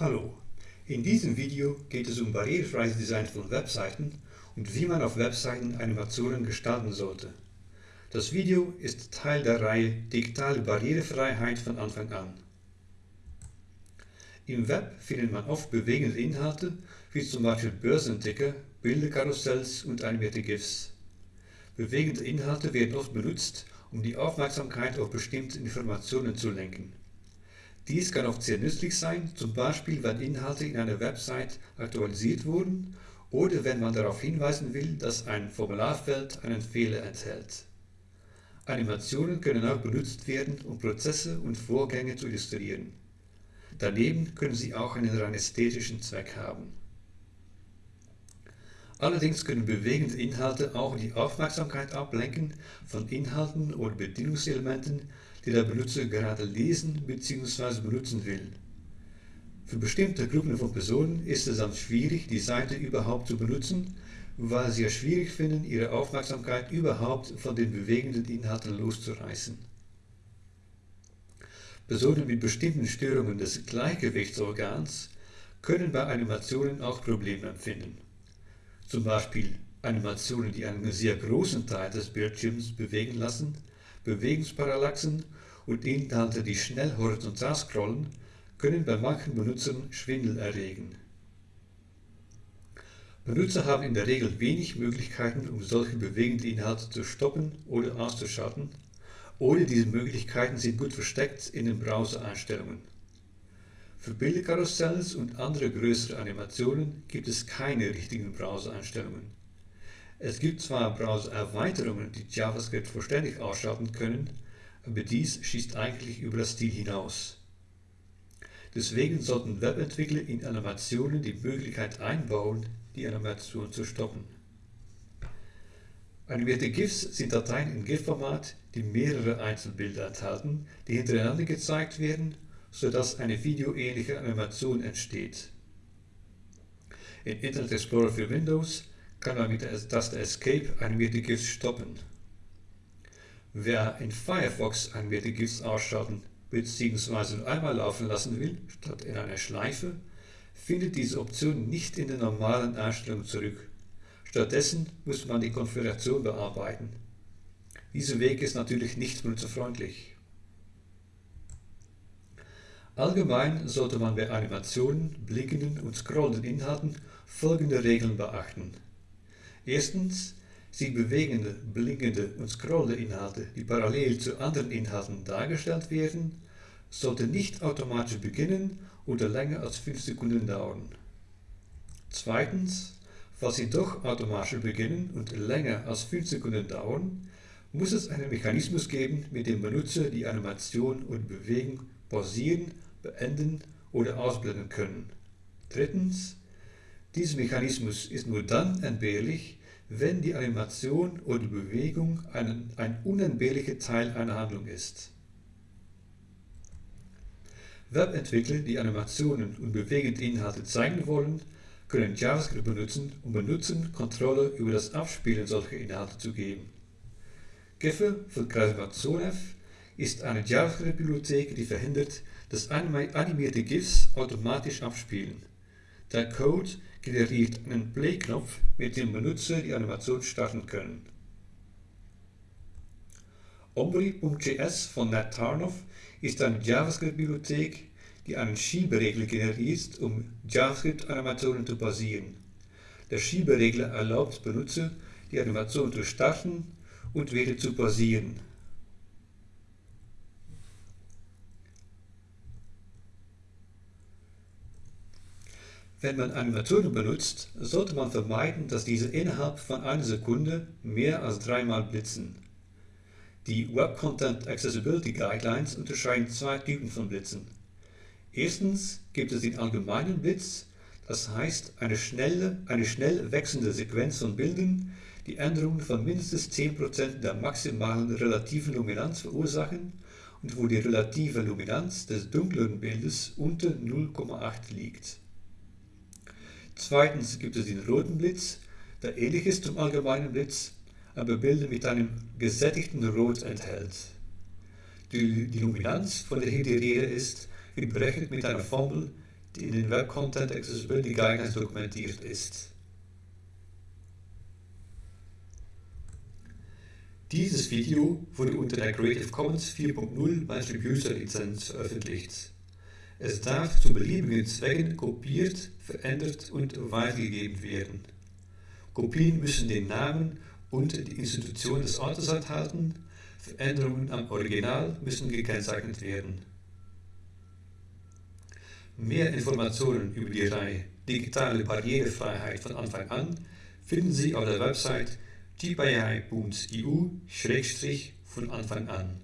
Hallo, in diesem Video geht es um barrierefreies Design von Webseiten und wie man auf Webseiten Animationen gestalten sollte. Das Video ist Teil der Reihe Digitale Barrierefreiheit von Anfang an. Im Web findet man oft bewegende Inhalte, wie zum Beispiel Börsenticker, Bilderkarussells und animierte GIFs. Bewegende Inhalte werden oft benutzt, um die Aufmerksamkeit auf bestimmte Informationen zu lenken. Dies kann oft sehr nützlich sein, zum Beispiel wenn Inhalte in einer Website aktualisiert wurden oder wenn man darauf hinweisen will, dass ein Formularfeld einen Fehler enthält. Animationen können auch benutzt werden, um Prozesse und Vorgänge zu illustrieren. Daneben können sie auch einen rein ästhetischen Zweck haben. Allerdings können bewegende Inhalte auch die Aufmerksamkeit ablenken von Inhalten oder Bedienungselementen, die der Benutzer gerade lesen bzw. benutzen will. Für bestimmte Gruppen von Personen ist es dann schwierig, die Seite überhaupt zu benutzen, weil sie es schwierig finden, ihre Aufmerksamkeit überhaupt von den bewegenden Inhalten loszureißen. Personen mit bestimmten Störungen des Gleichgewichtsorgans können bei Animationen auch Probleme empfinden zum Beispiel Animationen, die einen sehr großen Teil des Bildschirms bewegen lassen, Bewegungsparallaxen und Inhalte, die schnell horizontal scrollen, können bei manchen Benutzern Schwindel erregen. Benutzer haben in der Regel wenig Möglichkeiten, um solche bewegenden Inhalte zu stoppen oder auszuschalten, oder diese Möglichkeiten sind gut versteckt in den Browser-Einstellungen. Für Bilderkarussells und andere größere Animationen gibt es keine richtigen Browser-Einstellungen. Es gibt zwar Browser-Erweiterungen, die JavaScript vollständig ausschalten können, aber dies schießt eigentlich über das Ziel hinaus. Deswegen sollten Webentwickler in Animationen die Möglichkeit einbauen, die Animation zu stoppen. Animierte GIFs sind Dateien im GIF-Format, die mehrere Einzelbilder enthalten, die hintereinander gezeigt werden sodass eine videoähnliche Animation entsteht. In Internet Explorer für Windows kann man mit der Taste Escape animierte GIFs stoppen. Wer in Firefox animierte GIFs ausschalten bzw. nur einmal laufen lassen will, statt in einer Schleife, findet diese Option nicht in der normalen Einstellung zurück. Stattdessen muss man die Konfiguration bearbeiten. Dieser Weg ist natürlich nicht benutzerfreundlich. Allgemein sollte man bei Animationen, blinkenden und scrollenden Inhalten folgende Regeln beachten. Erstens, sie bewegende, blinkende und scrollende Inhalte, die parallel zu anderen Inhalten dargestellt werden, sollten nicht automatisch beginnen oder länger als 5 Sekunden dauern. Zweitens, falls sie doch automatisch beginnen und länger als 5 Sekunden dauern, muss es einen Mechanismus geben, mit dem Benutzer die Animation oder Bewegung pausieren, beenden oder ausblenden können. Drittens, dieser Mechanismus ist nur dann entbehrlich, wenn die Animation oder Bewegung ein, ein unentbehrlicher Teil einer Handlung ist. Webentwickler, die Animationen und bewegende Inhalte zeigen wollen, können JavaScript benutzen, um Benutzern Kontrolle über das Abspielen solcher Inhalte zu geben. Geffe von Kreativation ist eine JavaScript-Bibliothek, die verhindert, dass animierte GIFs automatisch abspielen. Der Code generiert einen Play-Knopf, mit dem Benutzer die Animation starten können. Ombre.js von Nat Tarnoff ist eine JavaScript-Bibliothek, die einen Schieberegler generiert, um JavaScript-Animationen zu basieren. Der Schieberegler erlaubt Benutzer, die Animation zu starten und wieder zu pausieren. Wenn man Animationen benutzt, sollte man vermeiden, dass diese innerhalb von einer Sekunde mehr als dreimal blitzen. Die Web Content Accessibility Guidelines unterscheiden zwei Typen von Blitzen. Erstens gibt es den allgemeinen Blitz, das heißt eine, schnelle, eine schnell wechselnde Sequenz von Bildern, die Änderungen von mindestens 10% der maximalen relativen Luminanz verursachen und wo die relative Luminanz des dunkleren Bildes unter 0,8 liegt. Zweitens gibt es den roten Blitz, der ähnlich ist zum allgemeinen Blitz, aber Bilder mit einem gesättigten Rot enthält. Die, die Luminanz, von der hier ist, wird berechnet mit einer Formel die in den Web Content Accessibility Guidelines dokumentiert ist. Dieses Video wurde unter der Creative Commons 4.0 Attribution Lizenz veröffentlicht. Es darf zu beliebigen Zwecken kopiert, verändert und weitergegeben werden. Kopien müssen den Namen und die Institution des Autors enthalten, Veränderungen am Original müssen gekennzeichnet werden. Mehr Informationen über die Reihe Digitale Barrierefreiheit von Anfang an finden Sie auf der Website gpi.eu von Anfang an.